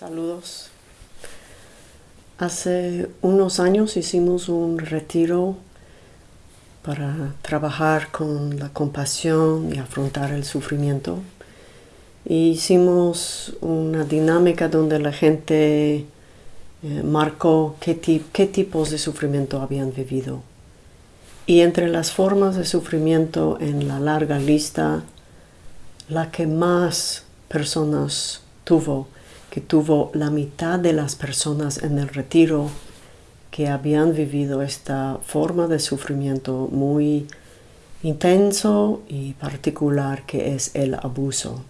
Saludos. Hace unos años hicimos un retiro para trabajar con la compasión y afrontar el sufrimiento. hicimos una dinámica donde la gente eh, marcó qué, qué tipos de sufrimiento habían vivido. Y entre las formas de sufrimiento en la larga lista, la que más personas tuvo, que tuvo la mitad de las personas en el retiro que habían vivido esta forma de sufrimiento muy intenso y particular que es el abuso.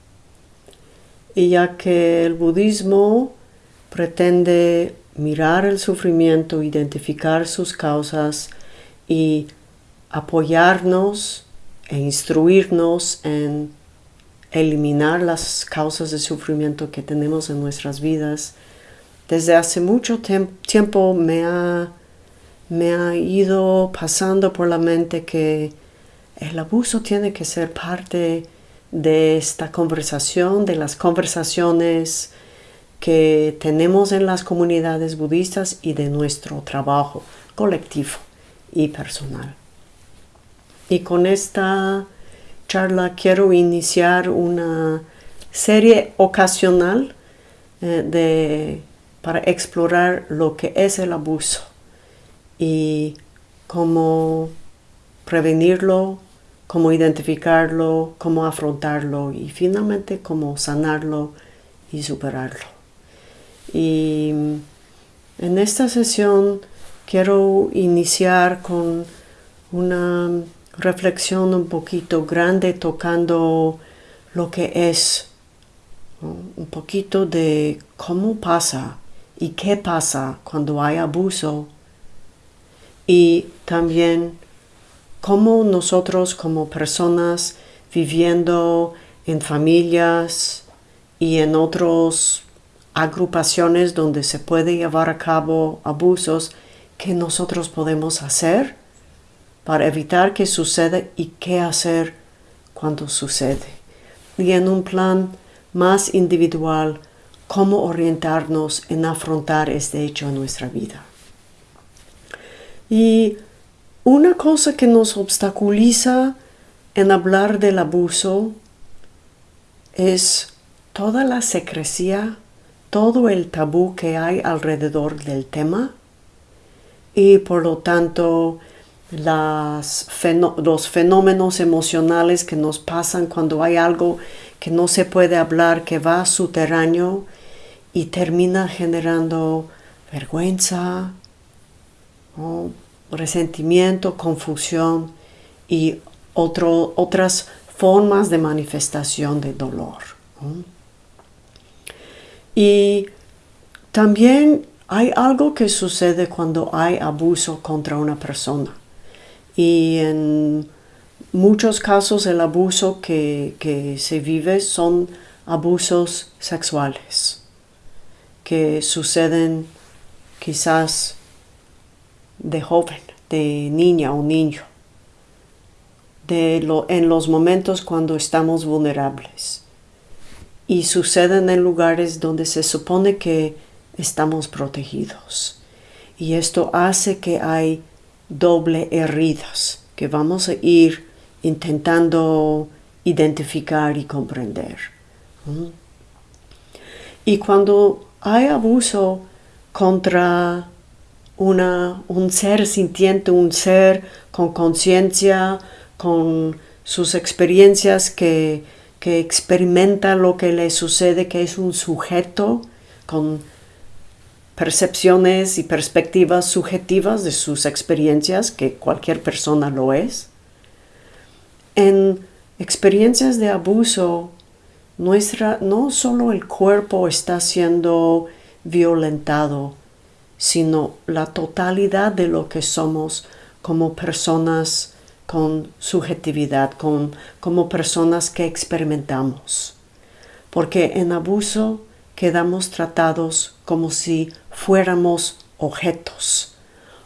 Y ya que el budismo pretende mirar el sufrimiento, identificar sus causas y apoyarnos e instruirnos en eliminar las causas de sufrimiento que tenemos en nuestras vidas, desde hace mucho tiempo me ha, me ha ido pasando por la mente que el abuso tiene que ser parte de esta conversación, de las conversaciones que tenemos en las comunidades budistas y de nuestro trabajo colectivo y personal. Y con esta charla quiero iniciar una serie ocasional eh, de, para explorar lo que es el abuso y cómo prevenirlo, cómo identificarlo, cómo afrontarlo y finalmente cómo sanarlo y superarlo. Y en esta sesión quiero iniciar con una reflexión un poquito grande tocando lo que es un poquito de cómo pasa y qué pasa cuando hay abuso. Y también cómo nosotros como personas viviendo en familias y en otras agrupaciones donde se puede llevar a cabo abusos, qué nosotros podemos hacer para evitar que suceda y qué hacer cuando sucede. Y en un plan más individual, cómo orientarnos en afrontar este hecho en nuestra vida. Y una cosa que nos obstaculiza en hablar del abuso es toda la secrecía, todo el tabú que hay alrededor del tema y por lo tanto las los fenómenos emocionales que nos pasan cuando hay algo que no se puede hablar, que va subterráneo y termina generando vergüenza, resentimiento, confusión y otras formas de manifestación de dolor. Y también hay algo que sucede cuando hay abuso contra una persona y en muchos casos el abuso que, se vive son abusos sexuales que suceden quizás de joven, de niña o niño, de lo, en los momentos cuando estamos vulnerables y suceden en lugares donde se supone que estamos protegidos. Y esto hace que hay doble heridas que vamos a ir intentando identificar y comprender. Y cuando hay abuso contra una, un ser sintiente, un ser con conciencia, con sus experiencias que, que experimenta lo que le sucede, que es un sujeto con percepciones y perspectivas subjetivas de sus experiencias, que cualquier persona lo es. En experiencias de abuso, nuestra, no solo el cuerpo está siendo violentado, sino la totalidad de lo que somos como personas con subjetividad, con, como personas que experimentamos. Porque en abuso quedamos tratados como si fuéramos objetos,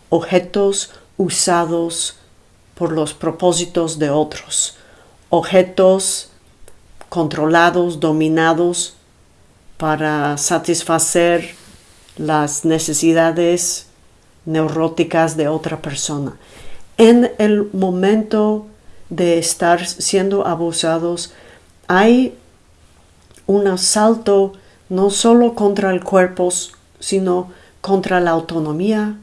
objetos usados por los propósitos de otros, objetos controlados, dominados para satisfacer las necesidades neuróticas de otra persona. En el momento de estar siendo abusados, hay un asalto no solo contra el cuerpo, sino contra la autonomía,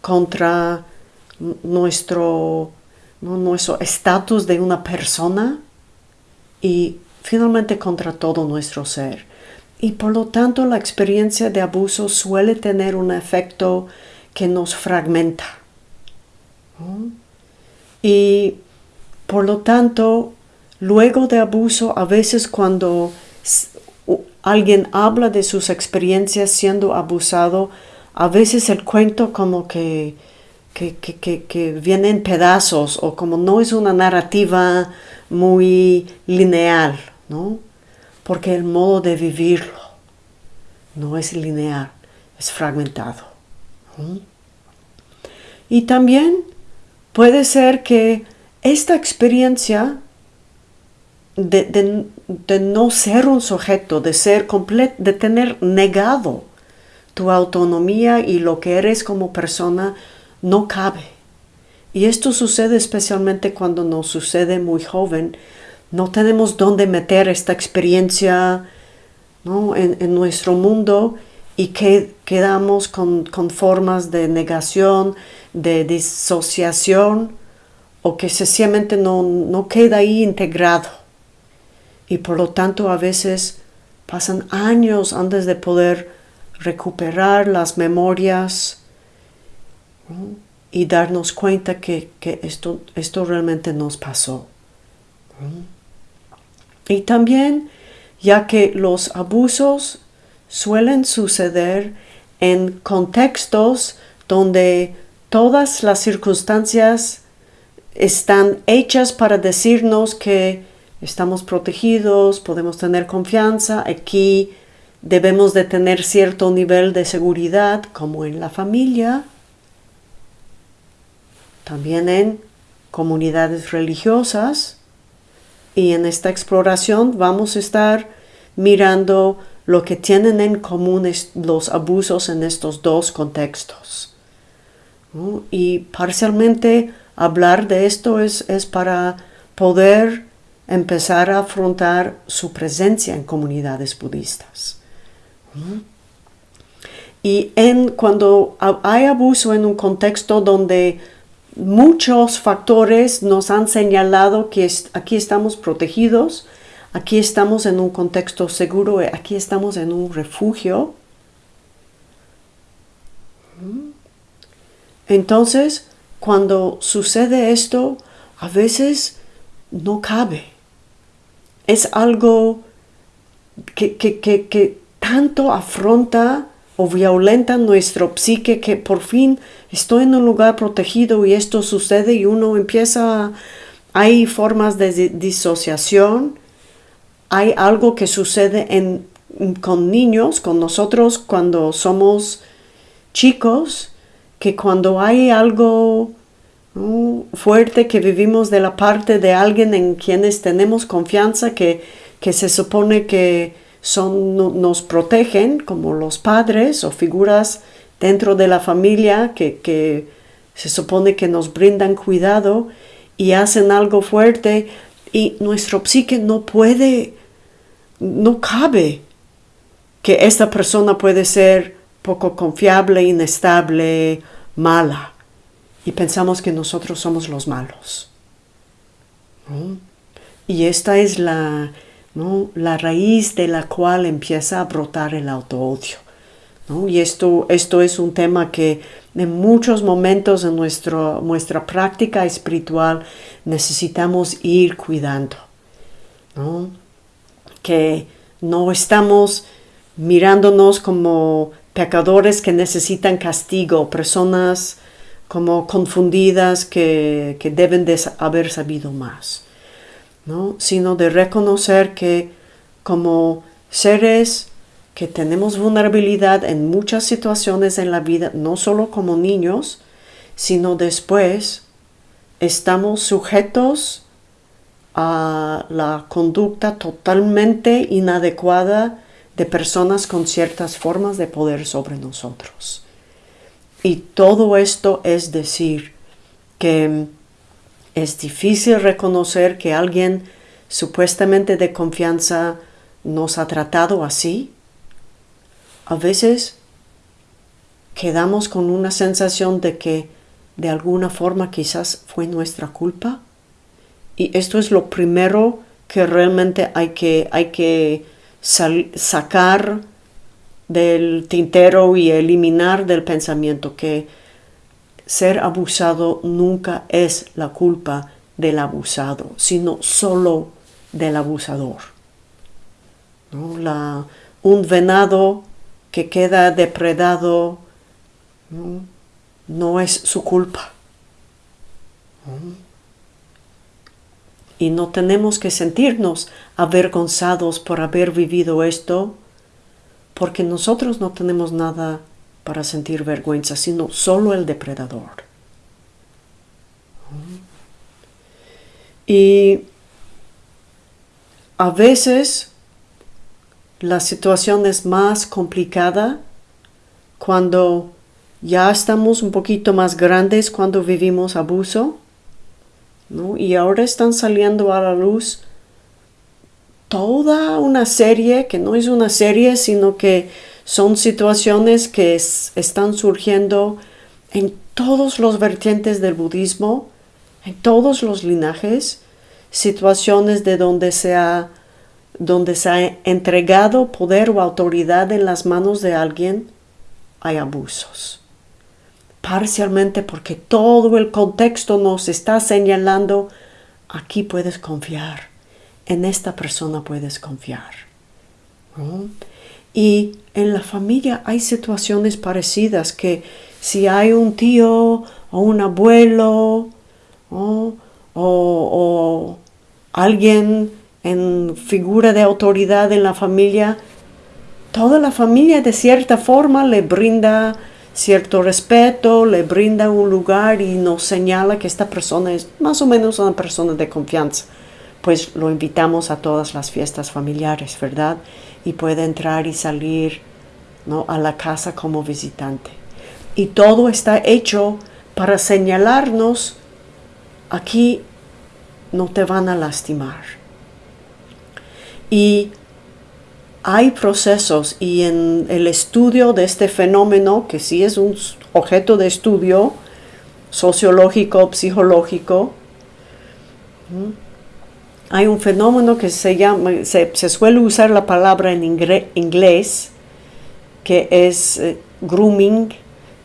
contra nuestro nuestro estatus de una persona y finalmente contra todo nuestro ser. Y por lo tanto la experiencia de abuso suele tener un efecto que nos fragmenta. Y por lo tanto, luego de abuso, a veces cuando alguien habla de sus experiencias siendo abusado, a veces el cuento como que que, que, que, viene en pedazos o como no es una narrativa muy lineal, ¿no? Porque el modo de vivirlo no es lineal, es fragmentado. Y también puede ser que esta experiencia de, de, no ser un sujeto, de ser completo, de tener negado tu autonomía y lo que eres como persona, no cabe. Y esto sucede especialmente cuando nos sucede muy joven. No tenemos dónde meter esta experiencia en, nuestro mundo y que quedamos con, formas de negación, de disociación o que sencillamente no, no queda ahí integrado. Y por lo tanto a veces pasan años antes de poder recuperar las memorias y darnos cuenta que, esto, esto realmente nos pasó. Y también, ya que los abusos suelen suceder en contextos donde todas las circunstancias están hechas para decirnos que estamos protegidos, podemos tener confianza, aquí debemos de tener cierto nivel de seguridad, como en la familia, también en comunidades religiosas y en esta exploración vamos a estar mirando lo que tienen en común los abusos en estos dos contextos. Y parcialmente hablar de esto es, es, para poder empezar a afrontar su presencia en comunidades budistas. Y en, cuando hay abuso en un contexto donde muchos factores nos han señalado que aquí estamos protegidos, aquí estamos en un contexto seguro, aquí estamos en un refugio. Entonces, cuando sucede esto, a veces no cabe. Es algo que, que tanto afronta o violenta nuestro psique que por fin estoy en un lugar protegido y esto sucede y uno empieza, hay formas de disociación, hay algo que sucede en, con niños, con nosotros cuando somos chicos, que cuando hay algo fuerte que vivimos de la parte de alguien en quienes tenemos confianza, que, que se supone que son, nos protegen como los padres o figuras dentro de la familia que, se supone que nos brindan cuidado y hacen algo fuerte y nuestro psique no puede, no cabe que esta persona puede ser poco confiable, inestable, mala. Y pensamos que nosotros somos los malos. Y esta es la, la raíz de la cual empieza a brotar el autoodio. Y esto, esto es un tema que en muchos momentos en nuestro, nuestra práctica espiritual necesitamos ir cuidando. Que no estamos mirándonos como pecadores que necesitan castigo, personas como confundidas que, que deben de haber sabido más sino de reconocer que como seres que tenemos vulnerabilidad en muchas situaciones en la vida, no solo como niños, sino después estamos sujetos a la conducta totalmente inadecuada de personas con ciertas formas de poder sobre nosotros. Y todo esto es decir que es difícil reconocer que alguien supuestamente de confianza nos ha tratado así. A veces quedamos con una sensación de que de alguna forma quizás fue nuestra culpa. Y esto es lo primero que realmente hay que, hay que sacar del tintero y eliminar del pensamiento que ser abusado nunca es la culpa del abusado, sino solo del abusador. un venado que queda depredado no, es su culpa. Y no tenemos que sentirnos avergonzados por haber vivido esto, porque nosotros no tenemos nada para sentir vergüenza, sino solo el depredador. Y a veces la situación es más complicada cuando ya estamos un poquito más grandes cuando vivimos abuso, Y ahora están saliendo a la luz toda una serie, que no es una serie, sino que son situaciones que están surgiendo en todos los vertientes del budismo, en todos los linajes, situaciones de donde donde se ha entregado poder o autoridad en las manos de alguien, hay abusos. Parcialmente porque todo el contexto nos está señalando, aquí puedes confiar, en esta persona puedes confiar. Y en la familia hay situaciones parecidas que si hay un tío o un abuelo o, o alguien en figura de autoridad en la familia, toda la familia de cierta forma le brinda cierto respeto, le brinda un lugar y nos señala que esta persona es más o menos una persona de confianza. Pues lo invitamos a todas las fiestas familiares, ¿verdad? Y puede entrar y salir ¿no? a la casa como visitante. Y todo está hecho para señalarnos, aquí no te van a lastimar. Y hay procesos y en el estudio de este fenómeno, que sí es un objeto de estudio sociológico, psicológico, hay un fenómeno que se llama, se, suele usar la palabra en inglés, que es eh, grooming,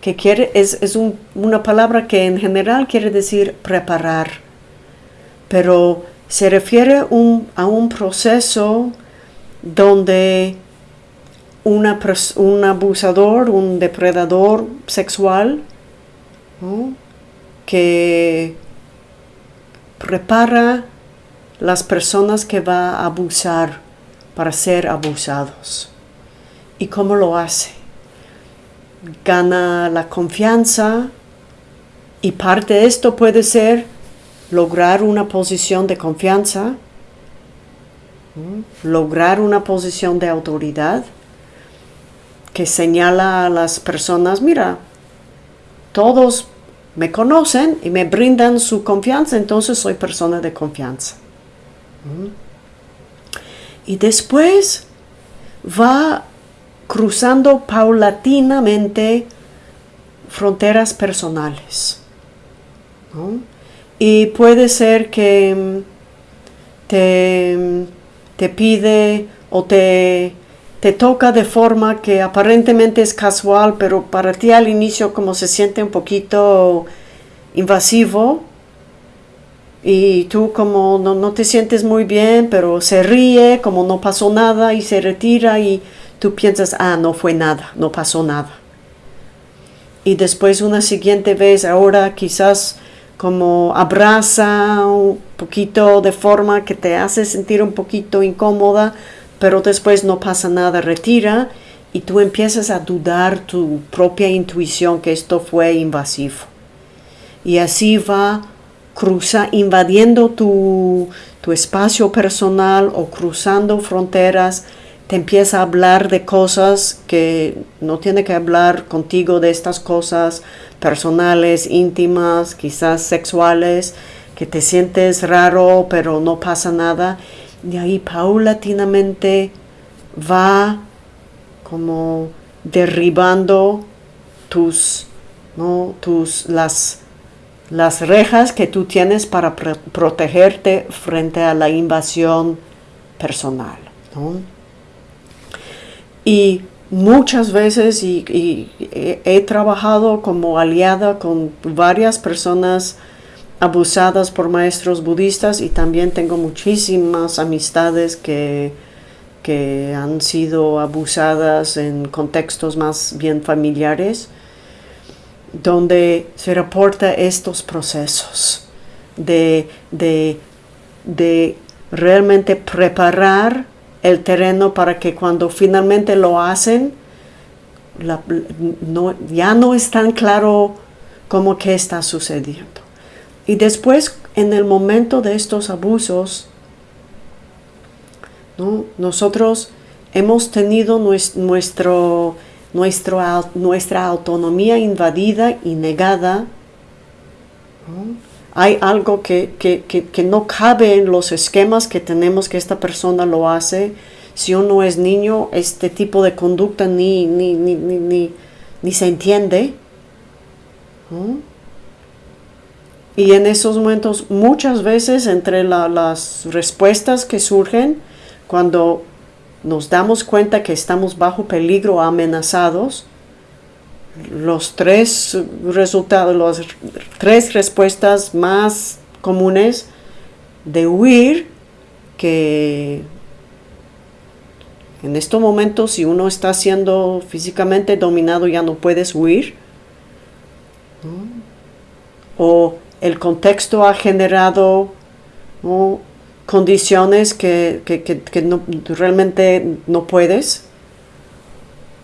que quiere, es, una palabra que en general quiere decir preparar, pero se refiere a un proceso donde un abusador, un depredador sexual, que prepara las personas que va a abusar para ser abusados. ¿Y cómo lo hace? Gana la confianza y parte de esto puede ser lograr una posición de confianza lograr una posición de autoridad que señala a las personas, mira, todos me conocen y me brindan su confianza, entonces soy persona de confianza. Y después va cruzando paulatinamente fronteras personales. Y puede ser que mm, te mm, te pide o te, te toca de forma que aparentemente es casual, pero para ti al inicio como se siente un poquito invasivo y tú como no, no, te sientes muy bien, pero se ríe como no pasó nada y se retira y tú piensas, ah, no fue nada, no pasó nada. Y después una siguiente vez, ahora quizás como abraza un poquito de forma que te hace sentir un poquito incómoda, pero después no pasa nada, retira y tú empiezas a dudar tu propia intuición que esto fue invasivo. Y así va cruza, invadiendo tu, tu espacio personal o cruzando fronteras te empieza a hablar de cosas que no tiene que hablar contigo de estas cosas personales, íntimas, quizás sexuales, que te sientes raro pero no pasa nada. Y ahí paulatinamente va como derribando tus, ¿no? tus las, las rejas que tú tienes para protegerte frente a la invasión personal. Y muchas veces y, he trabajado como aliada con varias personas abusadas por maestros budistas y también tengo muchísimas amistades que, que han sido abusadas en contextos más bien familiares, donde se reporta estos procesos de, de, de realmente preparar el terreno para que cuando finalmente lo hacen, ya no es tan claro cómo que está sucediendo. Y después, en el momento de estos abusos, ¿no? nosotros hemos tenido nuestro, nuestra autonomía invadida y negada. Hay algo que, que, no cabe en los esquemas que tenemos que esta persona lo hace. Si uno es niño, este tipo de conducta ni, ni, ni, ni, ni se entiende. Y en esos momentos, muchas veces entre las respuestas que surgen, cuando nos damos cuenta que estamos bajo peligro amenazados, los tres resultados, las tres respuestas más comunes de huir, que en estos momentos si uno está siendo físicamente dominado ya no puedes huir, o el contexto ha generado condiciones que, no, realmente no puedes,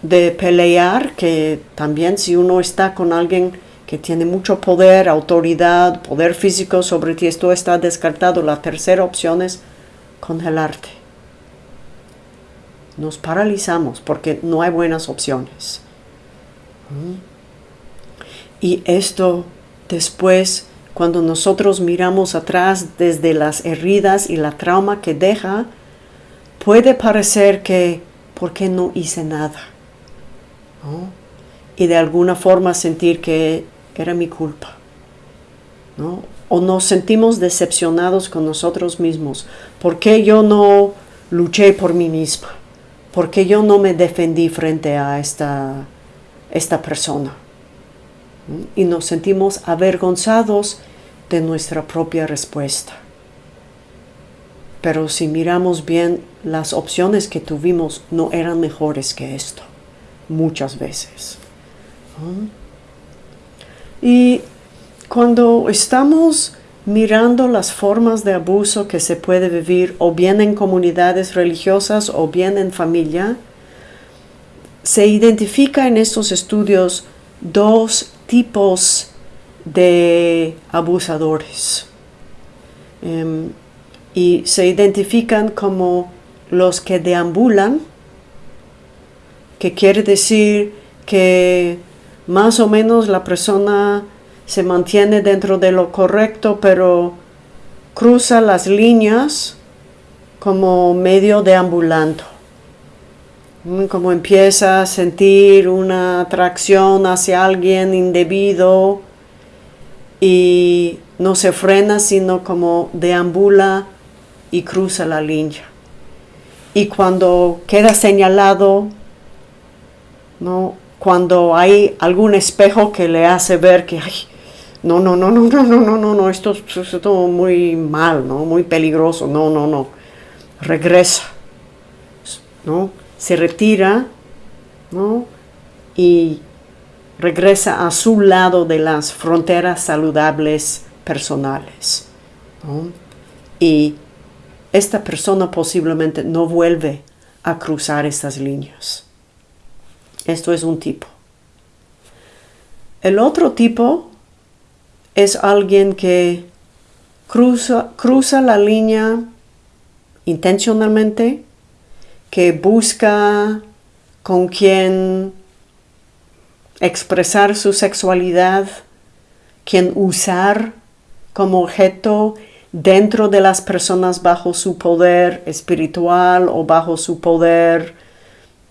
de pelear, que también si uno está con alguien que tiene mucho poder, autoridad, poder físico sobre ti, esto está descartado. La tercera opción es congelarte. Nos paralizamos porque no hay buenas opciones. Y esto después, cuando nosotros miramos atrás desde las heridas y la trauma que deja, puede parecer que, ¿por qué no hice nada? y de alguna forma sentir que era mi culpa. O nos sentimos decepcionados con nosotros mismos. ¿Por qué yo no luché por mí misma? ¿Por qué yo no me defendí frente a esta, esta persona? Y nos sentimos avergonzados de nuestra propia respuesta. Pero si miramos bien, las opciones que tuvimos no eran mejores que esto muchas veces. Y cuando estamos mirando las formas de abuso que se puede vivir o bien en comunidades religiosas o bien en familia, se identifica en estos estudios dos tipos de abusadores. Em, y se identifican como los que deambulan que quiere decir que más o menos la persona se mantiene dentro de lo correcto, pero cruza las líneas como medio deambulando. Mm, como empieza a sentir una atracción hacia alguien indebido y no se frena, sino como deambula y cruza la línea. Y cuando queda señalado ¿no? Cuando hay algún espejo que le hace ver que, ay, no, no, no, no, no, no, no, no, no, esto es todo muy mal, ¿no? Muy peligroso, no, no, no. Regresa, ¿no? Se retira, ¿no? Y regresa a su lado de las fronteras saludables personales. Y esta persona posiblemente no vuelve a cruzar estas líneas. Esto es un tipo. El otro tipo es alguien que cruza, cruza la línea intencionalmente que busca con quien expresar su sexualidad, quien usar como objeto dentro de las personas bajo su poder espiritual o bajo su poder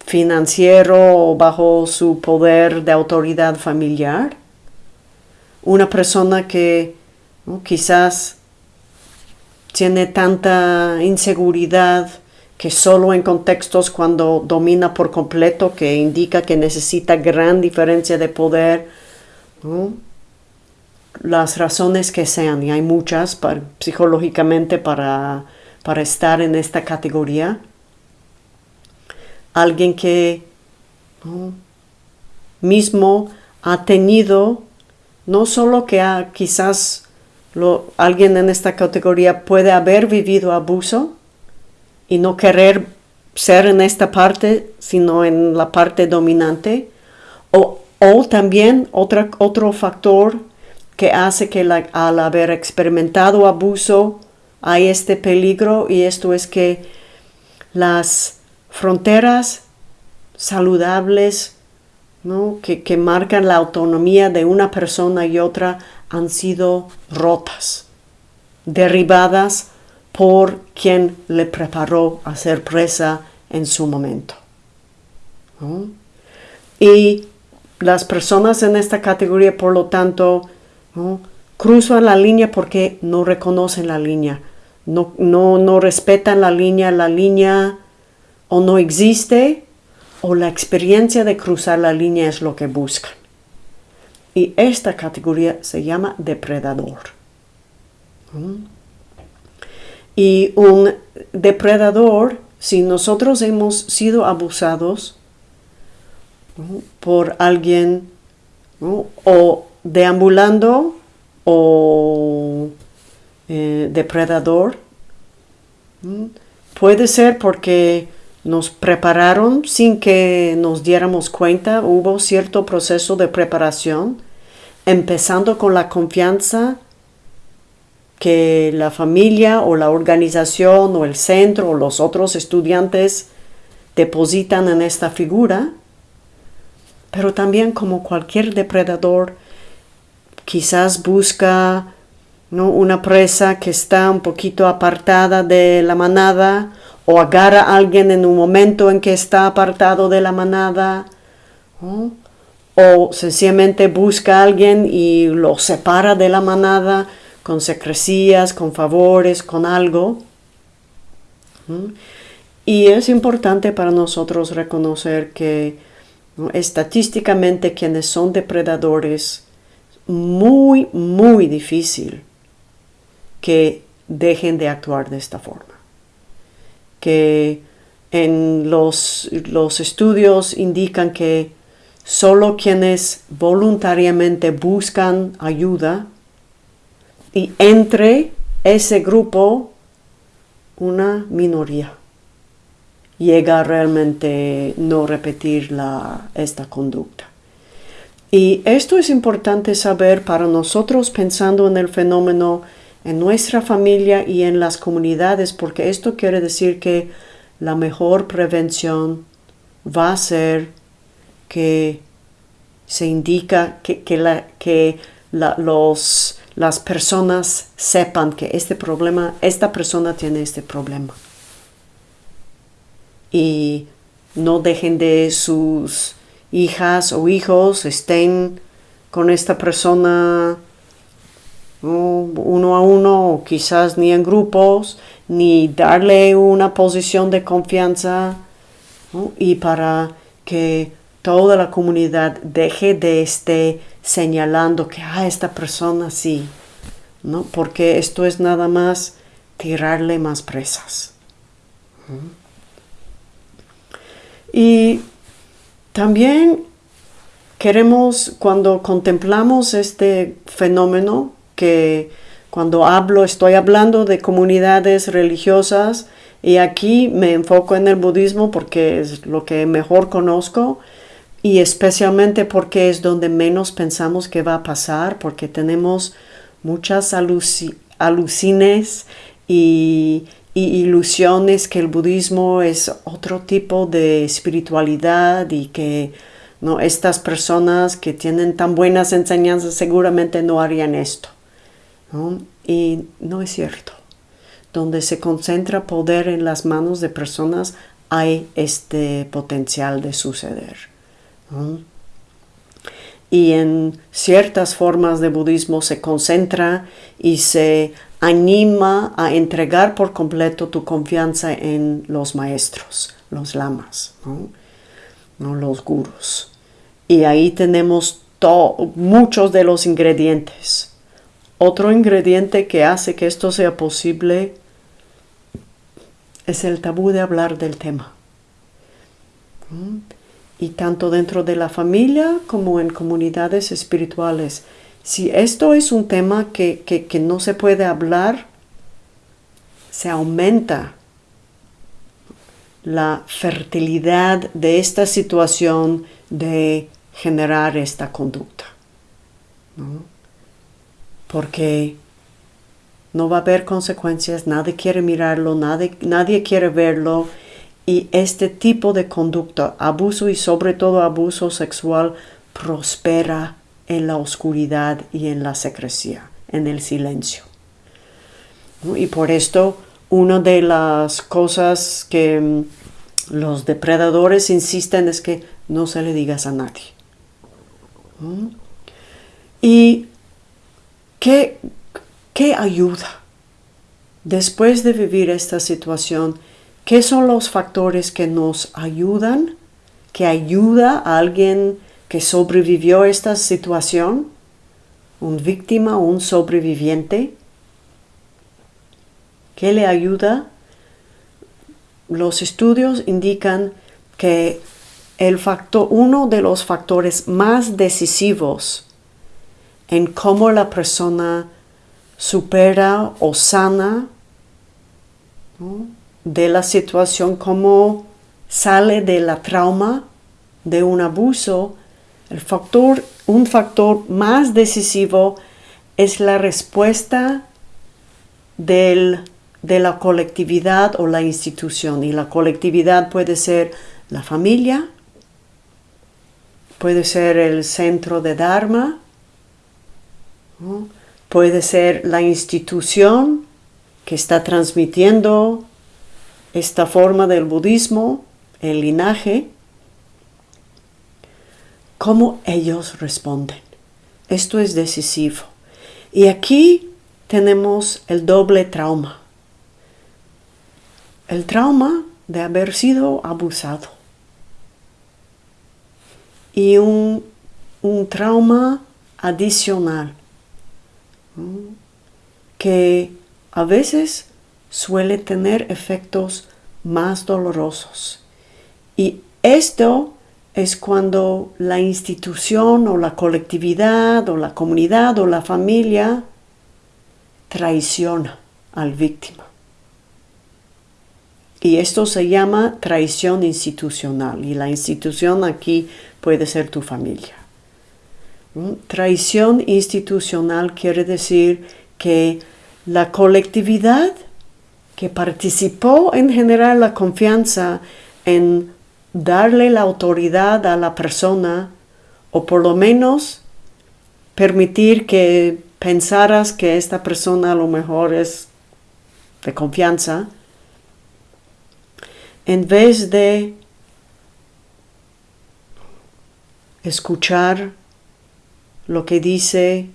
financiero o bajo su poder de autoridad familiar. Una persona que quizás tiene tanta inseguridad que solo en contextos cuando domina por completo, que indica que necesita gran diferencia de poder, las razones que sean, y hay muchas psicológicamente para, para estar en esta categoría. Alguien que mismo ha tenido, no solo que ha quizás alguien en esta categoría puede haber vivido abuso y no querer ser en esta parte, sino en la parte dominante, o, o también otro factor que hace que al haber experimentado abuso hay este peligro y esto es que las fronteras saludables que, que marcan la autonomía de una persona y otra han sido rotas, derribadas por quien le preparó a ser presa en su momento. Y las personas en esta categoría, por lo tanto, cruzan la línea porque no reconocen la línea, no, no, no respetan la línea, la línea o no existe o la experiencia de cruzar la línea es lo que buscan. Y esta categoría se llama depredador. Y un depredador, si nosotros hemos sido abusados por alguien o deambulando o eh, depredador, puede ser porque nos prepararon sin que nos diéramos cuenta, hubo cierto proceso de preparación, empezando con la confianza que la familia o la organización o el centro o los otros estudiantes depositan en esta figura, pero también como cualquier depredador, quizás busca una presa que está un poquito apartada de la manada o agarra a alguien en un momento en que está apartado de la manada, o sencillamente busca a alguien y lo separa de la manada con secrecías, con favores, con algo. Y es importante para nosotros reconocer que estadísticamente quienes son depredadores, muy, muy difícil que dejen de actuar de esta forma que en los, los estudios indican que solo quienes voluntariamente buscan ayuda y entre ese grupo una minoría llega realmente no repetir la, esta conducta. Y esto es importante saber para nosotros pensando en el fenómeno en nuestra familia y en las comunidades, porque esto quiere decir que la mejor prevención va a ser que se indica que, la, que los, las personas sepan que este problema, esta persona tiene este problema. Y no dejen de sus hijas o hijos estén con esta persona uno a uno, quizás ni en grupos, ni darle una posición de confianza y para que toda la comunidad deje de estar señalando que a ah, esta persona sí, ¿no? porque esto es nada más tirarle más presas. Y también queremos, cuando contemplamos este fenómeno, que cuando hablo estoy hablando de comunidades religiosas y aquí me enfoco en el budismo porque es lo que mejor conozco y especialmente porque es donde menos pensamos que va a pasar porque tenemos muchas alucines y, y ilusiones que el budismo es otro tipo de espiritualidad y que no estas personas que tienen tan buenas enseñanzas seguramente no harían esto. Y no es cierto. Donde se concentra poder en las manos de personas hay este potencial de suceder. Y en ciertas formas de budismo se concentra y se anima a entregar por completo tu confianza en los maestros, los lamas, ¿no? los gurus. Y ahí tenemos muchos de los ingredientes. Otro ingrediente que hace que esto sea posible es el tabú de hablar del tema. Y tanto dentro de la familia como en comunidades espirituales si esto es un tema que, no se puede hablar, se aumenta la fertilidad de esta situación de generar esta conducta. Porque no va a haber consecuencias, nadie quiere mirarlo, nadie, nadie quiere verlo y este tipo de conducta, abuso y sobre todo abuso sexual, prospera en la oscuridad y en la secrecía, en el silencio. Y por esto, una de las cosas que mm, los depredadores insisten es que no se le digas a nadie. ¿Y qué, qué ayuda? Después de vivir esta situación, ¿qué son los factores que nos ayudan, que ayuda a alguien que sobrevivió a esta situación, un víctima o un sobreviviente, ¿qué le ayuda? Los estudios indican que el factor, uno de los factores más decisivos en cómo la persona supera o sana de la situación, cómo sale de la trauma de un abuso, el factor, un factor más decisivo es la respuesta de la colectividad o la institución. Y la colectividad puede ser la familia, puede ser el centro de Dharma, puede ser la institución que está transmitiendo esta forma del budismo, el linaje, cómo ellos responden. Esto es decisivo. Y aquí tenemos el doble trauma. El trauma de haber sido abusado. Y un, trauma adicional que a veces suele tener efectos más dolorosos. Y esto es cuando la institución o la colectividad o la comunidad o la familia traiciona al víctima. Y esto se llama traición institucional y la institución aquí puede ser tu familia. ¿Mm? Traición institucional quiere decir que la colectividad que participó en generar la confianza en darle la autoridad a la persona o por lo menos permitir que pensaras que esta persona a lo mejor es de confianza, en vez de escuchar lo que dice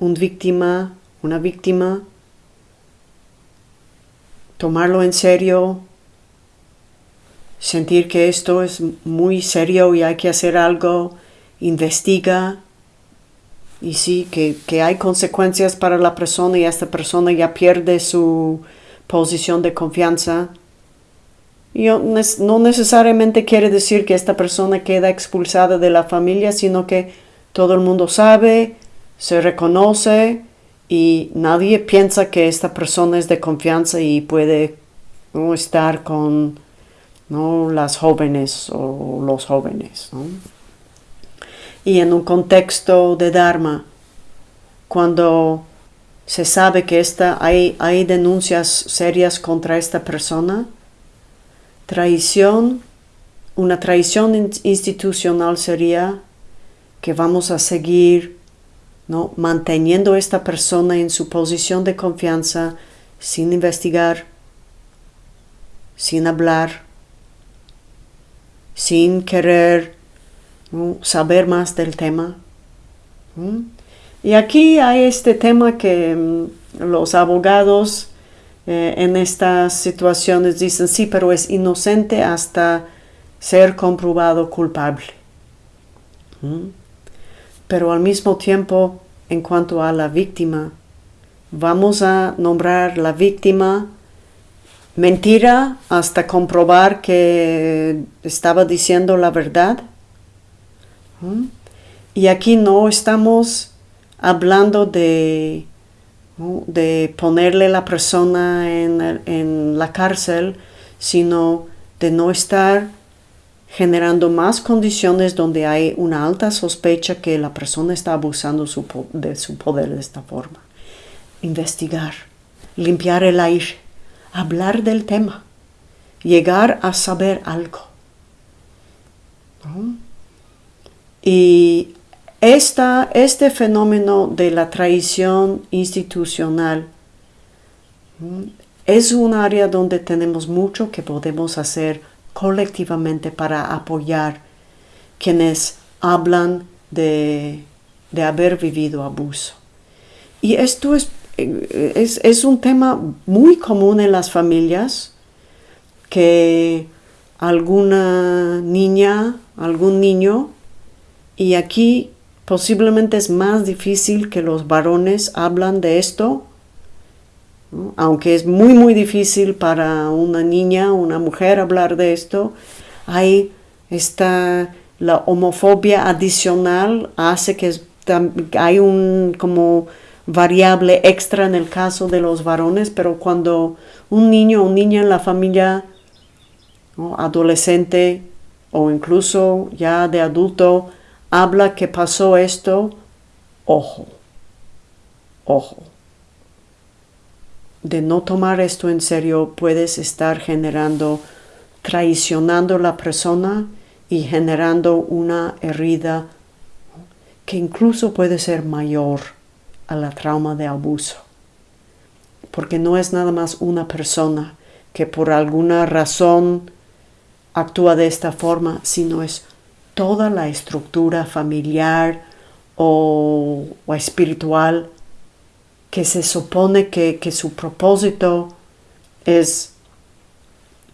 un víctima, una víctima, tomarlo en serio, sentir que esto es muy serio y hay que hacer algo, investiga y sí, que, hay consecuencias para la persona y esta persona ya pierde su posición de confianza. Y no necesariamente quiere decir que esta persona queda expulsada de la familia, sino que todo el mundo sabe, se reconoce y nadie piensa que esta persona es de confianza y puede estar con ¿no? las jóvenes o los jóvenes. Y en un contexto de Dharma, cuando se sabe que esta, hay, hay denuncias serias contra esta persona, traición, una traición institucional sería que vamos a seguir ¿no? manteniendo a esta persona en su posición de confianza sin investigar, sin hablar, sin querer saber más del tema. Y aquí hay este tema que mm, los abogados eh, en estas situaciones dicen, sí, pero es inocente hasta ser comprobado culpable. Pero al mismo tiempo, en cuanto a la víctima, vamos a nombrar la víctima mentira hasta comprobar que estaba diciendo la verdad. Y aquí no estamos hablando de, de ponerle la persona en, en la cárcel, sino de no estar generando más condiciones donde hay una alta sospecha que la persona está abusando de su poder de esta forma. Investigar, limpiar el aire, hablar del tema, llegar a saber algo. Y esta, este fenómeno de la traición institucional es un área donde tenemos mucho que podemos hacer colectivamente para apoyar quienes hablan de, haber vivido abuso. Y esto es, es, es, un tema muy común en las familias que alguna niña, algún niño, y aquí posiblemente es más difícil que los varones hablan de esto aunque es muy muy difícil para una niña, una mujer hablar de esto, hay esta, la homofobia adicional hace que hay un como variable extra en el caso de los varones, pero cuando un niño o niña en la familia adolescente o incluso ya de adulto habla que pasó esto, ojo, ojo de no tomar esto en serio, puedes estar generando, traicionando a la persona y generando una herida que incluso puede ser mayor a la trauma de abuso. Porque no es nada más una persona que por alguna razón actúa de esta forma, sino es toda la estructura familiar o, o espiritual que se supone que, su propósito es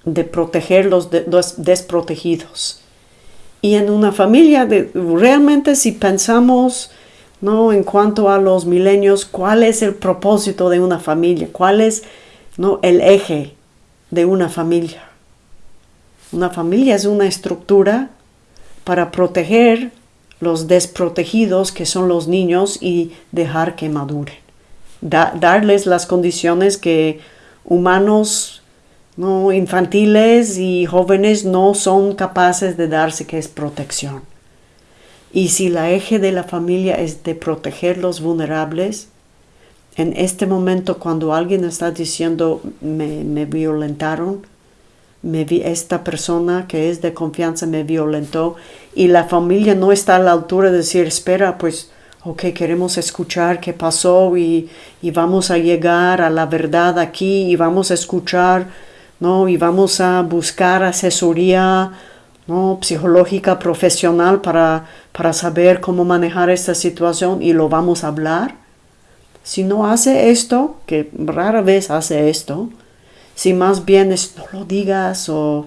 de proteger los, desprotegidos. Y en una familia, de, realmente si pensamos ¿no? en cuanto a los milenios, cuál es el propósito de una familia, cuál es ¿no? el eje de una familia. Una familia es una estructura para proteger los desprotegidos que son los niños y dejar que maduren darles las condiciones que humanos no infantiles y jóvenes no son capaces de darse que es protección. Y si la eje de la familia es de proteger los vulnerables, en este momento cuando alguien está diciendo me, me violentaron, me vi, esta persona que es de confianza me violentó y la familia no está a la altura de decir espera pues ok, queremos escuchar qué pasó y, vamos a llegar a la verdad aquí y vamos a escuchar, ¿no? Y vamos a buscar asesoría, ¿no? Psicológica profesional para, para saber cómo manejar esta situación y lo vamos a hablar. Si no hace esto, que rara vez hace esto, si más bien es no lo digas o,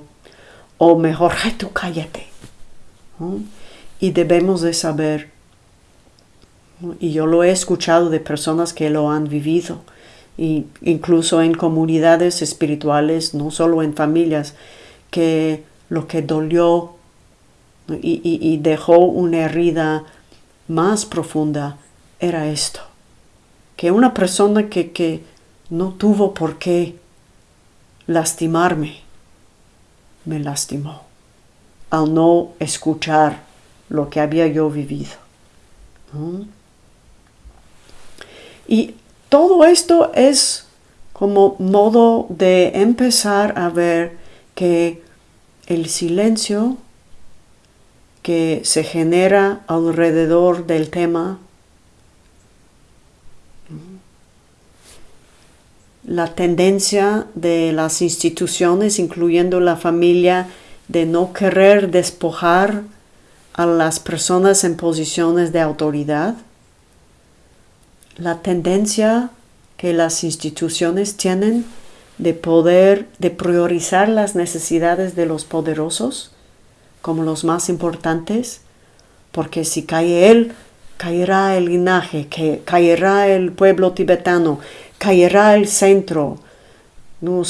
o mejor, ay, tú cállate. Y debemos de saber y yo lo he escuchado de personas que lo han vivido, y incluso en comunidades espirituales, no solo en familias, que lo que dolió y, dejó una herida más profunda era esto, que una persona que, que no tuvo por qué lastimarme, me lastimó al no escuchar lo que había yo vivido. Y todo esto es como modo de empezar a ver que el silencio que se genera alrededor del tema, la tendencia de las instituciones, incluyendo la familia, de no querer despojar a las personas en posiciones de autoridad, la tendencia que las instituciones tienen de poder, de priorizar las necesidades de los poderosos como los más importantes, porque si cae él, caerá el linaje, que caerá el pueblo tibetano, caerá el centro. No,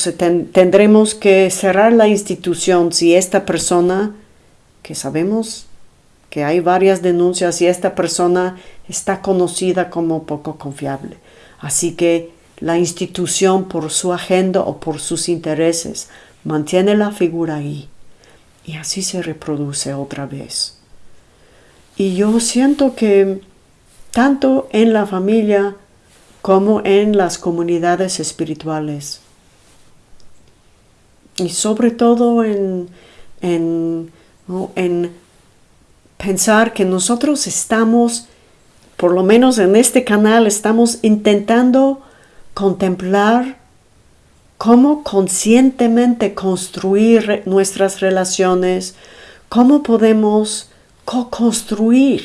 tendremos que cerrar la institución si esta persona, que sabemos que hay varias denuncias y esta persona está conocida como poco confiable. Así que la institución por su agenda o por sus intereses mantiene la figura ahí y así se reproduce otra vez. Y yo siento que tanto en la familia como en las comunidades espirituales y sobre todo en, en, en pensar que nosotros estamos, por lo menos en este canal, estamos intentando contemplar cómo conscientemente construir nuestras relaciones, cómo podemos co-construir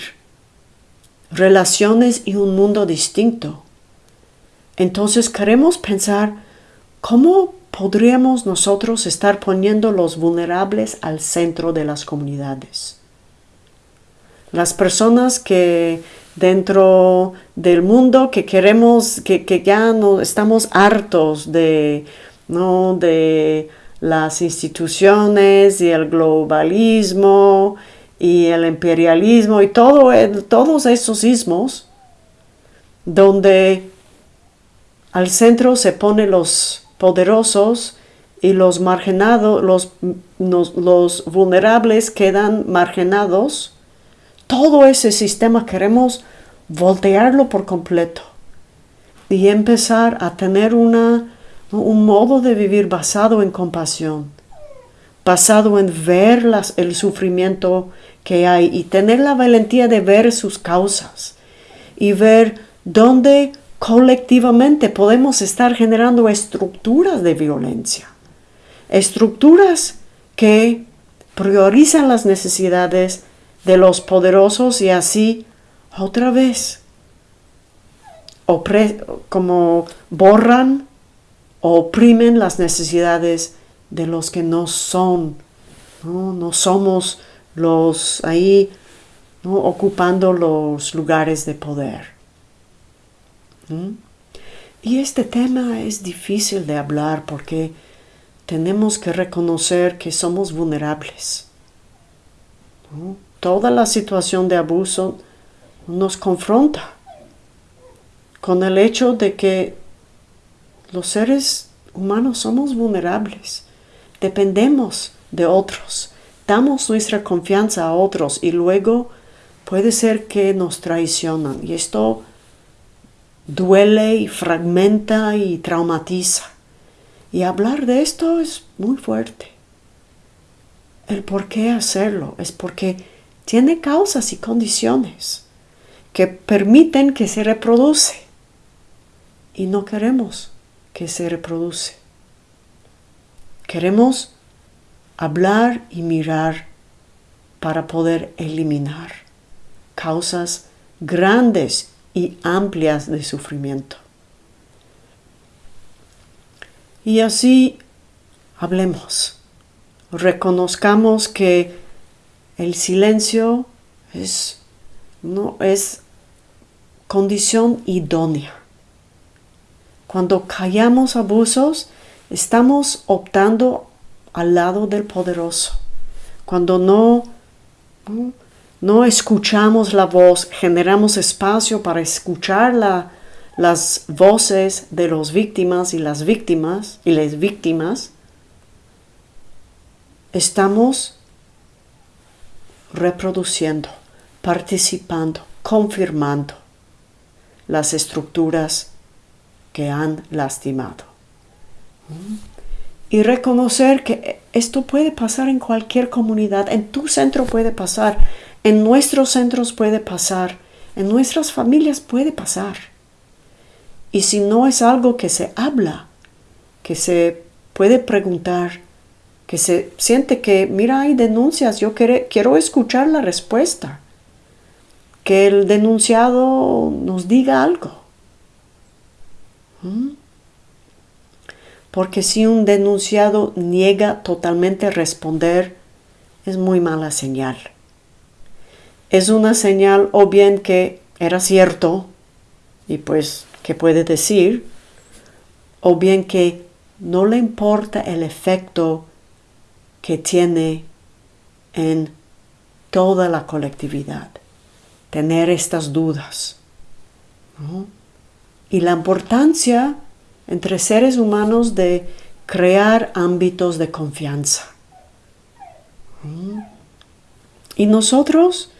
relaciones y un mundo distinto. Entonces queremos pensar cómo podríamos nosotros estar poniendo los vulnerables al centro de las comunidades. Las personas que dentro del mundo que queremos, que, que ya no estamos hartos de ¿no? de las instituciones y el globalismo y el imperialismo y todo, todos esos ismos donde al centro se ponen los poderosos y los marginados, los, los vulnerables quedan marginados. Todo ese sistema queremos voltearlo por completo y empezar a tener una un modo de vivir basado en compasión, basado en ver el sufrimiento que hay y tener la valentía de ver sus causas y ver dónde colectivamente podemos estar generando estructuras de violencia, estructuras que priorizan las necesidades de los poderosos y así otra vez como borran oprimen las necesidades de los que no son, no, somos los ahí ocupando los lugares de poder. Y este tema es difícil de hablar porque tenemos que reconocer que somos vulnerables. Toda la situación de abuso nos confronta con el hecho de que los seres humanos somos vulnerables, dependemos de otros, damos nuestra confianza a otros y luego puede ser que nos traicionan y esto duele y fragmenta y traumatiza. Y hablar de esto es muy fuerte. El por qué hacerlo es porque tiene causas y condiciones que permiten que se reproduce y no queremos que se reproduce. Queremos hablar y mirar para poder eliminar causas grandes y amplias de sufrimiento. Y así hablemos, reconozcamos que el silencio es, no, es condición idónea cuando callamos abusos, estamos optando al lado del poderoso. Cuando no, no, escuchamos la voz, generamos espacio para escuchar las voces de las víctimas y las víctimas y las víctimas, estamos reproduciendo, participando, confirmando las estructuras que han lastimado. Y reconocer que esto puede pasar en cualquier comunidad, en tu centro puede pasar, en nuestros centros puede pasar, en nuestras familias puede pasar. Y si no es algo que se habla, que se puede preguntar, que se siente que, mira, hay denuncias, yo quiero escuchar la respuesta, que el denunciado nos diga algo. ¿Mm? Porque si un denunciado niega totalmente responder, es muy mala señal. Es una señal o bien que era cierto, y pues, ¿qué puede decir? O bien que no le importa el efecto que tiene en toda la colectividad, tener estas dudas. Y la importancia entre seres humanos de crear ámbitos de confianza. Y nosotros,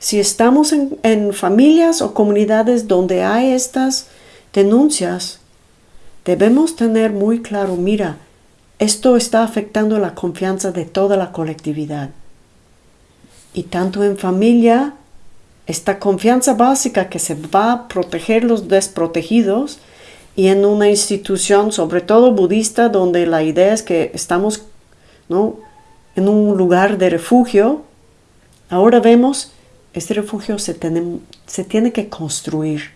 si estamos en, familias o comunidades donde hay estas denuncias, debemos tener muy claro, mira, esto está afectando la confianza de toda la colectividad. Y tanto en familia, esta confianza básica que se va a proteger los desprotegidos y en una institución, sobre todo budista, donde la idea es que estamos ¿no? en un lugar de refugio, ahora vemos, este refugio se se tiene que construir,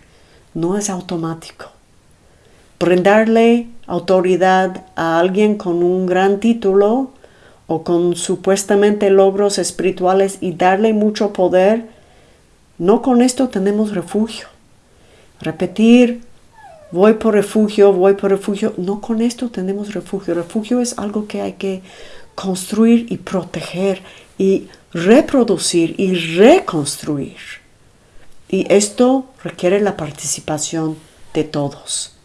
no es automático brindarle autoridad a alguien con un gran título o con supuestamente logros espirituales y darle mucho poder, no con esto tenemos refugio. Repetir, voy por refugio, voy por refugio, no con esto tenemos refugio. Refugio es algo que hay que construir y proteger y reproducir y reconstruir. Y esto requiere la participación de todos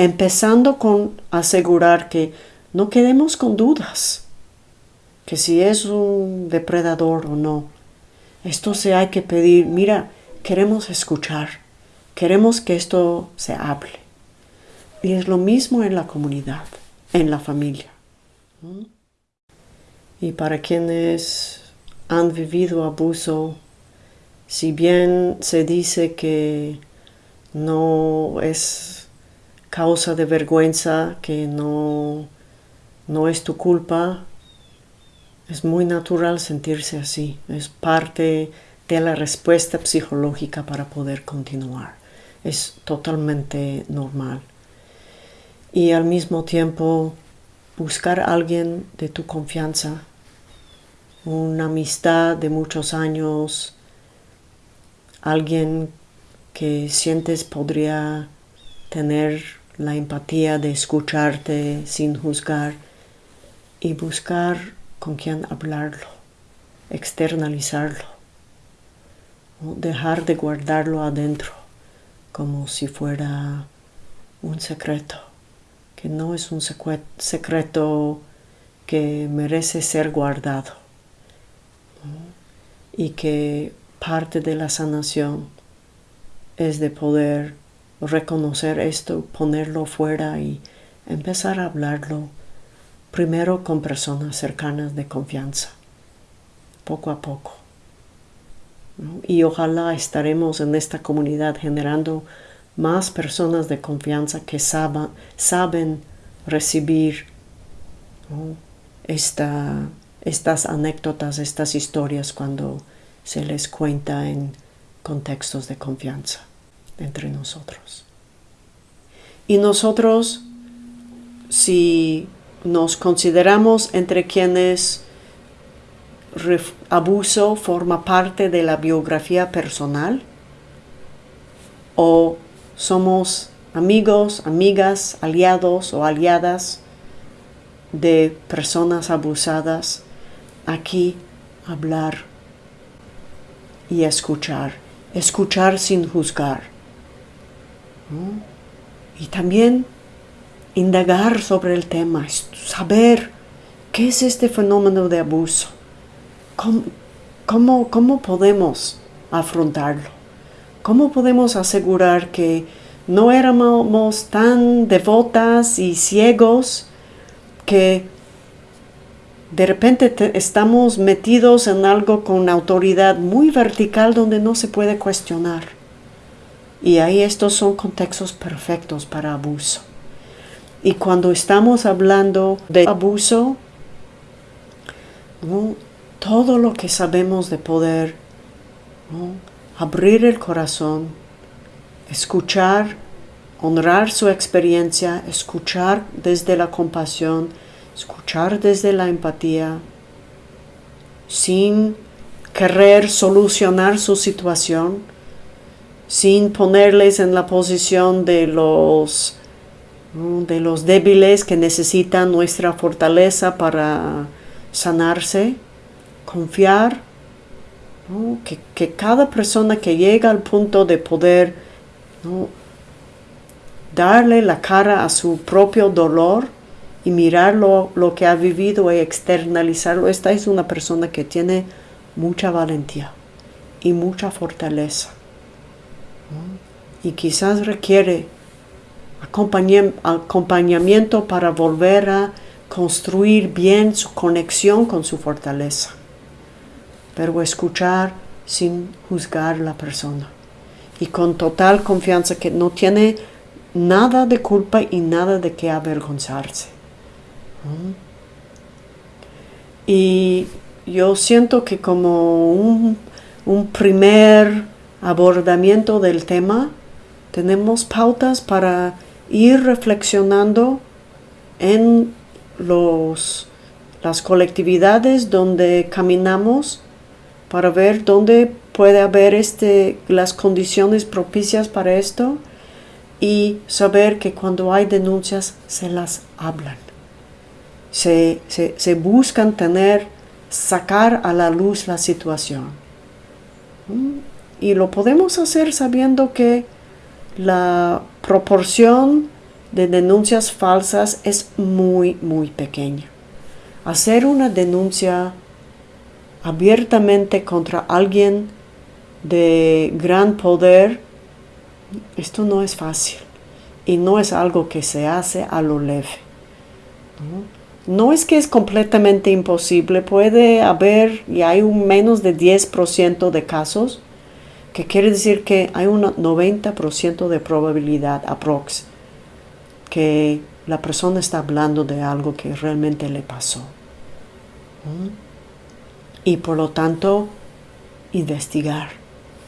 empezando con asegurar que no quedemos con dudas, que si es un depredador o no. Esto se hay que pedir, mira, queremos escuchar, queremos que esto se hable. Y es lo mismo en la comunidad, en la familia. Y para quienes han vivido abuso, si bien se dice que no es causa de vergüenza que no, no es tu culpa, es muy natural sentirse así, es parte de la respuesta psicológica para poder continuar, es totalmente normal. Y al mismo tiempo buscar a alguien de tu confianza, una amistad de muchos años, alguien que sientes podría tener la empatía de escucharte sin juzgar y buscar con quién hablarlo, externalizarlo, dejar de guardarlo adentro como si fuera un secreto, que no es un secreto que merece ser guardado y que parte de la sanación es de poder reconocer esto, ponerlo fuera y empezar a hablarlo primero con personas cercanas de confianza, poco a poco. Y ojalá estaremos en esta comunidad generando más personas de confianza que saben recibir estas anécdotas, estas historias cuando se les cuenta en contextos de confianza entre nosotros. Y nosotros, si nos consideramos entre quienes abuso forma parte de la biografía personal, o somos amigos, amigas, aliados o aliadas de personas abusadas, aquí hablar y escuchar, escuchar sin juzgar y también indagar sobre el tema, saber qué es este fenómeno de abuso, cómo, cómo podemos afrontarlo, cómo podemos asegurar que no éramos tan devotas y ciegos que de repente estamos metidos en algo con autoridad muy vertical donde no se puede cuestionar. Y ahí estos son contextos perfectos para abuso. Y cuando estamos hablando de abuso, todo lo que sabemos de poder, abrir el corazón, escuchar, honrar su experiencia, escuchar desde la compasión, escuchar desde la empatía, sin querer solucionar su situación, sin ponerles en la posición de los, de los débiles que necesitan nuestra fortaleza para sanarse, confiar que, que, cada persona que llega al punto de poder darle la cara a su propio dolor, y mirar lo, que ha vivido y externalizarlo. Esta es una persona que tiene mucha valentía y mucha fortaleza. Y quizás requiere acompañamiento para volver a construir bien su conexión con su fortaleza. Pero escuchar sin juzgar la persona. Y con total confianza que no tiene nada de culpa y nada de qué avergonzarse. Y yo siento que como un, primer abordamiento del tema, tenemos pautas para ir reflexionando en los, las colectividades donde caminamos para ver dónde puede haber este, las condiciones propicias para esto y saber que cuando hay denuncias se las hablan se, buscan tener, sacar a la luz la situación. ¿Mm? Y lo podemos hacer sabiendo que la proporción de denuncias falsas es muy, muy pequeña. Hacer una denuncia abiertamente contra alguien de gran poder, esto no es fácil y no es algo que se hace a lo leve. No es que es completamente imposible, puede haber y hay un menos de 10% de casos, que quiere decir que hay un 90% de probabilidad aprox que la persona está hablando de algo que realmente le pasó. Y por lo tanto, investigar,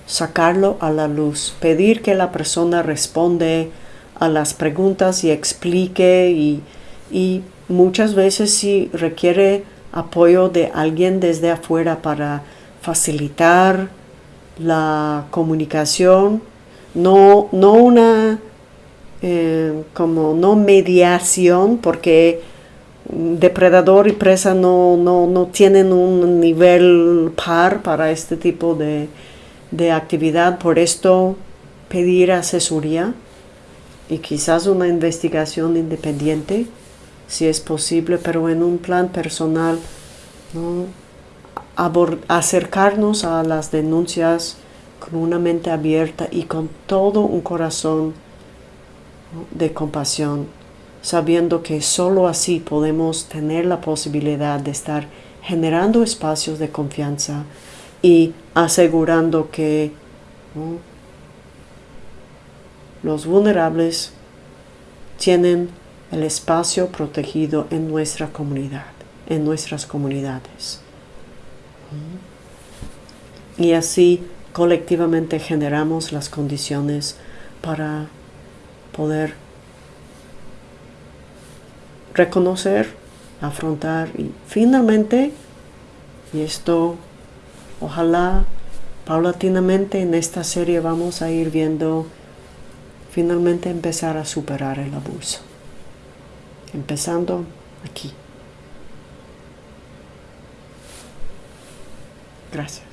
sacarlo a la luz, pedir que la persona responde a las preguntas y explique y, y muchas veces sí requiere apoyo de alguien desde afuera para facilitar la comunicación, no, no una eh, como no mediación, porque depredador y presa no, no, tienen un nivel par para este tipo de, de actividad, por esto pedir asesoría y quizás una investigación independiente si es posible, pero en un plan personal, acercarnos a las denuncias con una mente abierta y con todo un corazón de compasión, sabiendo que solo así podemos tener la posibilidad de estar generando espacios de confianza y asegurando que los vulnerables tienen el espacio protegido en nuestra comunidad, en nuestras comunidades. Y así colectivamente generamos las condiciones para poder reconocer, afrontar y finalmente, y esto ojalá paulatinamente en esta serie vamos a ir viendo finalmente empezar a superar el abuso empezando aquí. Gracias.